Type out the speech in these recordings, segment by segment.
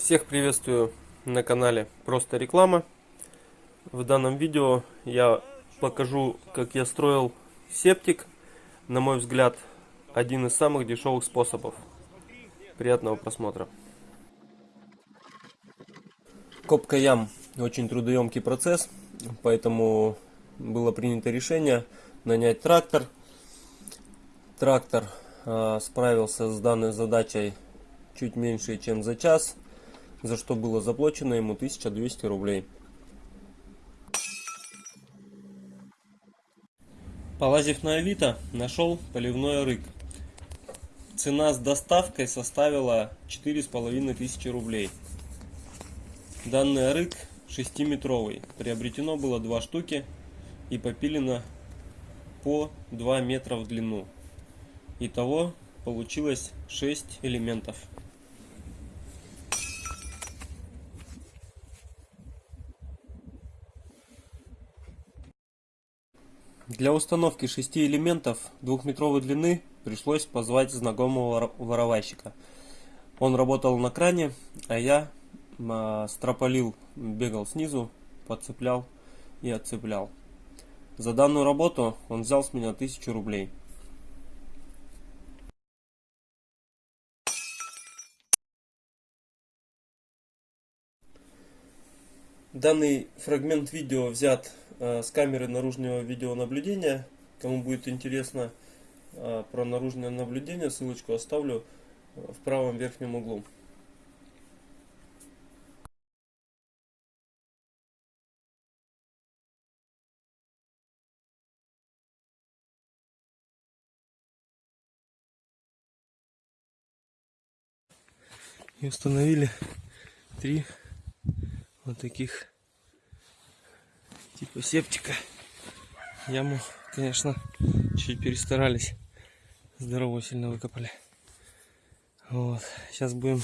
Всех приветствую на канале Просто Реклама. В данном видео я покажу, как я строил септик. На мой взгляд, один из самых дешевых способов. Приятного просмотра. Копка ям очень трудоемкий процесс, поэтому было принято решение нанять трактор. Трактор э, справился с данной задачей чуть меньше, чем за час за что было заплачено ему 1200 рублей. Полазив на Авито, нашел поливной рык. Цена с доставкой составила 4500 рублей. Данный рык 6-метровый. Приобретено было 2 штуки и попилено по 2 метра в длину. Итого получилось 6 элементов. Для установки шести элементов двухметровой длины пришлось позвать знакомого воровайщика. Он работал на кране, а я строполил, бегал снизу, подцеплял и отцеплял. За данную работу он взял с меня 1000 рублей. Данный фрагмент видео взят с камеры наружного видеонаблюдения. Кому будет интересно э, про наружное наблюдение, ссылочку оставлю э, в правом верхнем углу. И установили три вот таких типа септика. Яму, конечно, чуть перестарались. Здорово сильно выкопали. Вот. Сейчас будем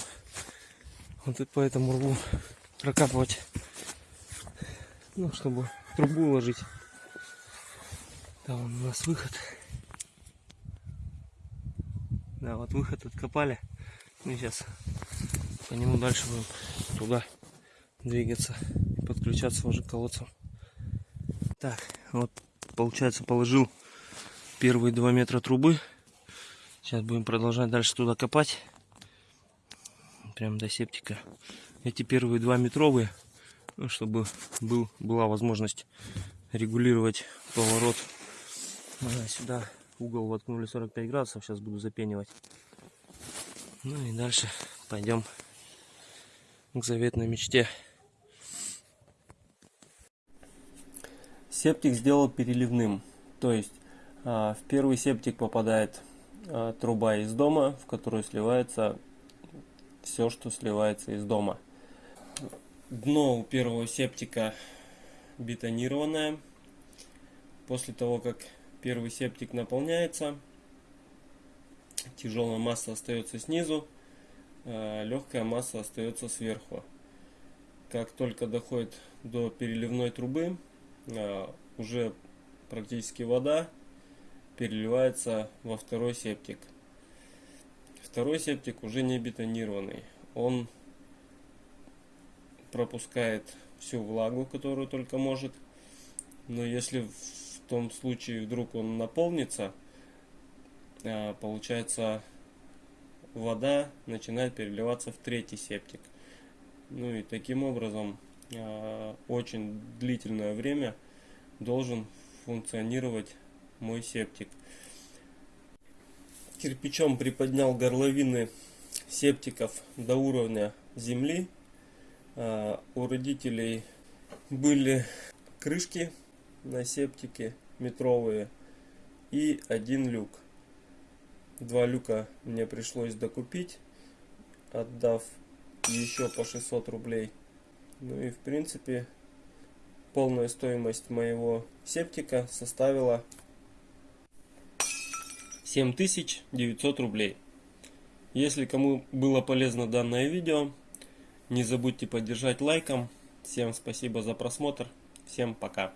вот по этому рву прокапывать. Ну, чтобы трубу уложить. Там у нас выход. Да, вот выход откопали. И сейчас по нему дальше будем туда двигаться и подключаться уже к колодцам. Так, вот получается положил первые два метра трубы. Сейчас будем продолжать дальше туда копать. Прям до септика. Эти первые два метровые, ну, чтобы был, была возможность регулировать поворот. А, сюда угол воткнули 45 градусов. Сейчас буду запенивать. Ну и дальше пойдем к заветной мечте. Септик сделал переливным, то есть а, в первый септик попадает а, труба из дома, в которую сливается все, что сливается из дома. Дно у первого септика бетонированное. После того, как первый септик наполняется, тяжелая масса остается снизу, а, легкая масса остается сверху. Как только доходит до переливной трубы, уже практически вода переливается во второй септик. Второй септик уже не бетонированный. Он пропускает всю влагу, которую только может. Но если в том случае вдруг он наполнится, а, получается вода начинает переливаться в третий септик. Ну и таким образом очень длительное время должен функционировать мой септик. Кирпичом приподнял горловины септиков до уровня земли. А, у родителей были крышки на септике метровые и один люк. Два люка мне пришлось докупить, отдав еще по 600 рублей. Ну и в принципе полная стоимость моего септика составила 7900 рублей. Если кому было полезно данное видео, не забудьте поддержать лайком. Всем спасибо за просмотр. Всем пока.